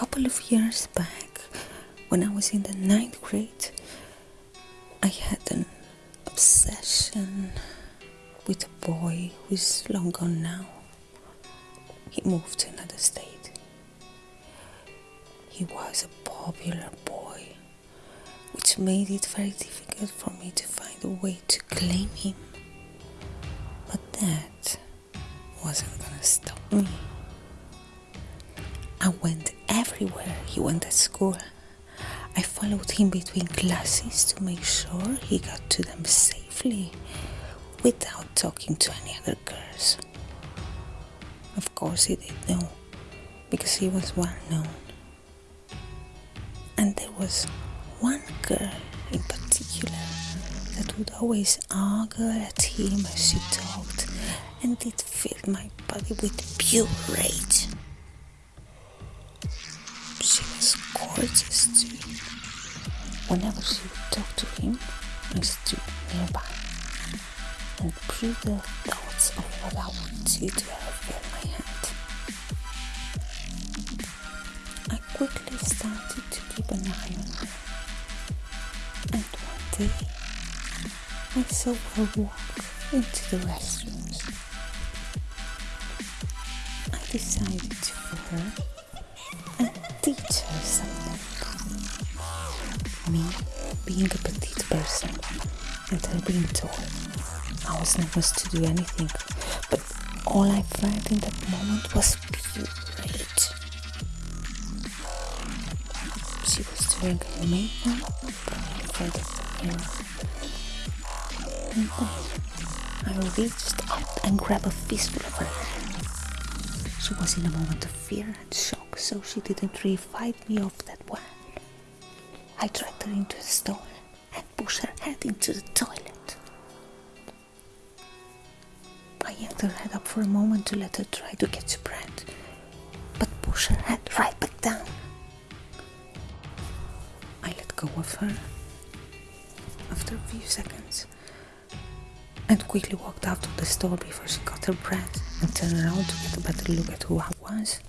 couple of years back, when I was in the ninth grade, I had an obsession with a boy who's long gone now. He moved to another state. He was a popular boy, which made it very difficult for me to find a way to claim him. But that wasn't gonna stop me. I went everywhere he went at school. I followed him between classes to make sure he got to them safely without talking to any other girls. Of course, he did know because he was well known. And there was one girl in particular that would always ogle at him as she talked, and it filled my body with pure rage. Gorgeous too. Whenever she would talk to him, I stood nearby and brutal thoughts of what I wanted to have in my head. I quickly started to keep an eye on her. And one day, I saw her walk into the restrooms. I decided to follow her being a petite person, and her being tall, I was nervous to do anything, but all I felt in that moment was rage. She was doing her makeup in front of. And then I reached up and grabbed a fistful of her. She was in a moment of fear and shock, so she didn't really fight me off that well. I dragged her into the stall and pushed her head into the toilet. I yanked her head up for a moment to let her try to catch her breath, but pushed her head right back down. I let go of her after a few seconds and quickly walked out of the store before she caught her breath and turned around to get a better look at who I was.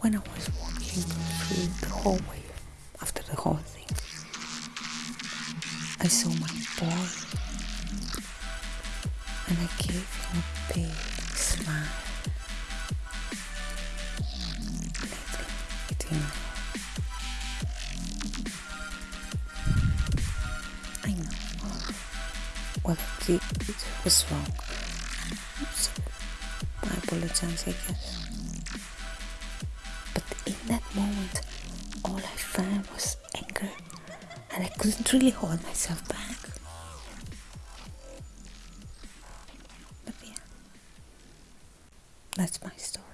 When I was walking through the hallway after the whole thing, I saw my boy and I gave him a big smile. Know. I know what I did was wrong. So I apologize, I guess. But in that moment, all I felt was anger, and I couldn't really hold myself back. But yeah, that's my story.